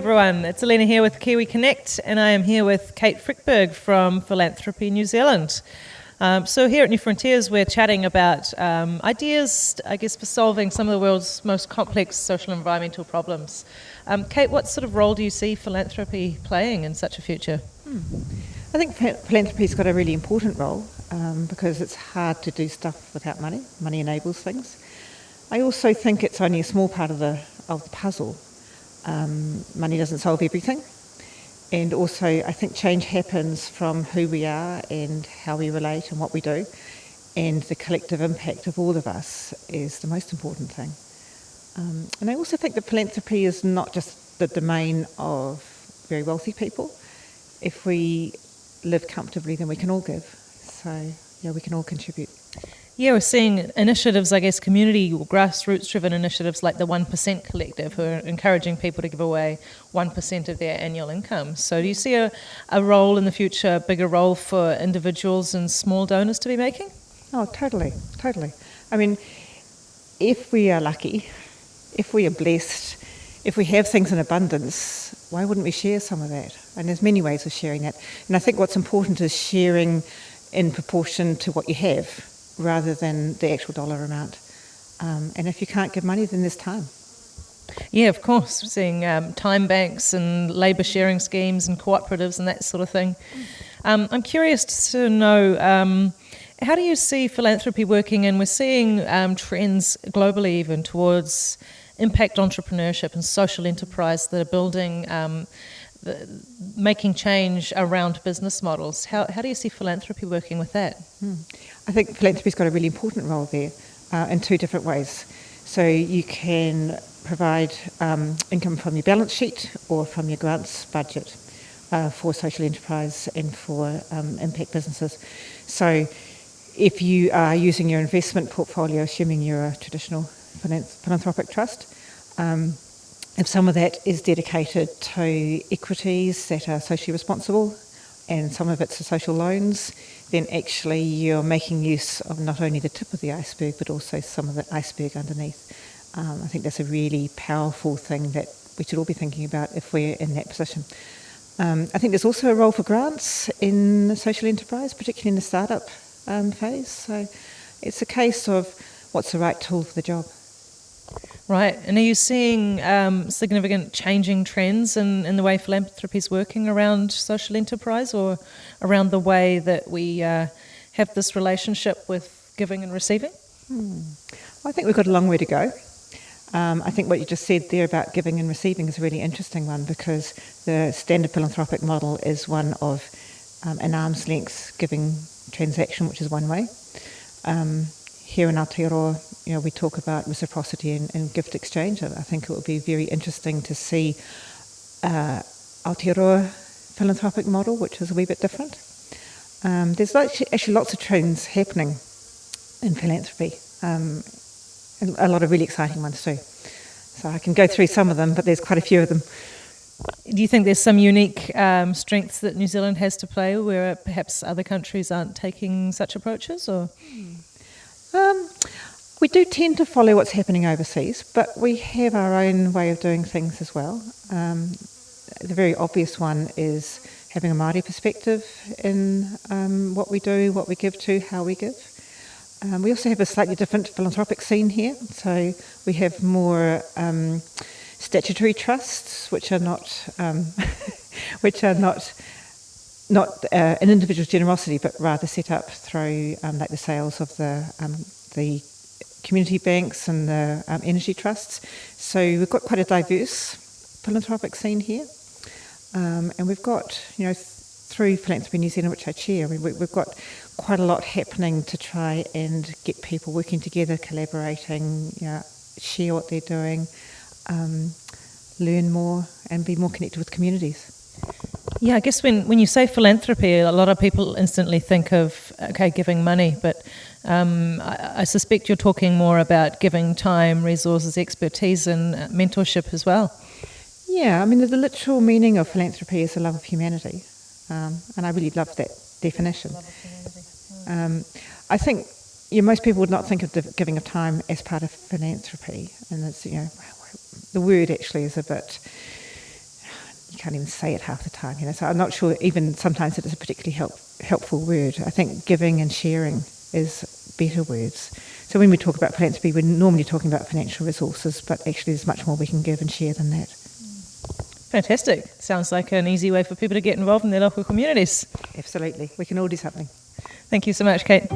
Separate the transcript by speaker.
Speaker 1: everyone. It's Alina here with Kiwi Connect, and I am here with Kate Frykberg from Philanthropy New Zealand. Um, so here at New Frontiers, we're chatting about um, ideas, I guess, for solving some of the world's most complex social and environmental problems. Um, Kate, what sort of role do you see philanthropy playing in such a future? Hmm.
Speaker 2: I think philanthropy's got a really important role um, because it's hard to do stuff without money. Money enables things. I also think it's only a small part of the of the puzzle. Um, money doesn't solve everything. And also, I think change happens from who we are and how we relate and what we do. And the collective impact of all of us is the most important thing. Um, and I also think that philanthropy is not just the domain of very wealthy people. If we live comfortably, then we can all give. So, yeah, we can all contribute.
Speaker 1: Yeah, we're seeing initiatives, I guess, community or grassroots driven initiatives like the 1% Collective, who are encouraging people to give away 1% of their annual income. So, do you see a, a role in the future, a bigger role for individuals and small donors to be making?
Speaker 2: Oh, totally, totally. I mean, if we are lucky, if we are blessed, if we have things in abundance, why wouldn't we share some of that? And there's many ways of sharing that. And I think what's important is sharing in proportion to what you have rather than the actual dollar amount. Um, and if you can't give money, then there's time.
Speaker 1: Yeah, of course. We're seeing um, time banks and labour sharing schemes and cooperatives and that sort of thing. Um, I'm curious to know um, how do you see philanthropy working? And we're seeing um, trends globally even towards impact entrepreneurship and social enterprise that are building um, the, making change around business models. How, how do you see philanthropy working with that? Hmm.
Speaker 2: I think philanthropy's got a really important role there uh, in two different ways. So you can provide um, income from your balance sheet or from your grants budget uh, for social enterprise and for um, impact businesses. So if you are using your investment portfolio, assuming you're a traditional philanthropic trust, um, if some of that is dedicated to equities that are socially responsible and some of it's to social loans, then actually you're making use of not only the tip of the iceberg but also some of the iceberg underneath. Um, I think that's a really powerful thing that we should all be thinking about if we're in that position. Um, I think there's also a role for grants in social enterprise, particularly in the startup um, phase. So it's a case of what's the right tool for the job.
Speaker 1: Right, and are you seeing um, significant changing trends in, in the way philanthropy is working around social enterprise or around the way that we uh, have this relationship with giving and receiving? Hmm.
Speaker 2: Well, I think we've got a long way to go. Um, I think what you just said there about giving and receiving is a really interesting one because the standard philanthropic model is one of um, an arm's length giving transaction, which is one way. Um, here in Aotearoa, you know, we talk about reciprocity and, and gift exchange. And I think it would be very interesting to see uh, Aotearoa philanthropic model, which is a wee bit different. Um, there's actually lots of trends happening in philanthropy, um, a lot of really exciting ones too. So I can go through some of them, but there's quite a few of them.
Speaker 1: Do you think there's some unique um, strengths that New Zealand has to play where perhaps other countries aren't taking such approaches? Or
Speaker 2: um, we do tend to follow what's happening overseas, but we have our own way of doing things as well. Um, the very obvious one is having a Māori perspective in um, what we do, what we give to, how we give. Um, we also have a slightly different philanthropic scene here, so we have more um, statutory trusts, which are not, um, which are not not uh, an individual's generosity, but rather set up through um, like the sales of the um, the community banks and the um, energy trusts. So we've got quite a diverse philanthropic scene here, um, and we've got you know through Philanthropy New Zealand, which I chair, we, we've got quite a lot happening to try and get people working together, collaborating, you know, share what they're doing, um, learn more, and be more connected with communities.
Speaker 1: Yeah, I guess when, when you say philanthropy, a lot of people instantly think of, okay, giving money, but um, I, I, suspect you're talking more about giving time, resources, expertise, and mentorship as well.
Speaker 2: Yeah, I mean, the, the literal meaning of philanthropy is the love of humanity, um, and I really love that definition. Um, I think you know, most people would not think of the giving of time as part of philanthropy, and it's, you know, the word actually is a bit you can't even say it half the time. You know, so I'm not sure even sometimes that it's a particularly help, helpful word. I think giving and sharing is better words. So when we talk about philanthropy, we're normally talking about financial resources, but actually there's much more we can give and share than that.
Speaker 1: Fantastic. Sounds like an easy way for people to get involved in their local communities.
Speaker 2: Absolutely. We can all do something.
Speaker 1: Thank you so much, Kate.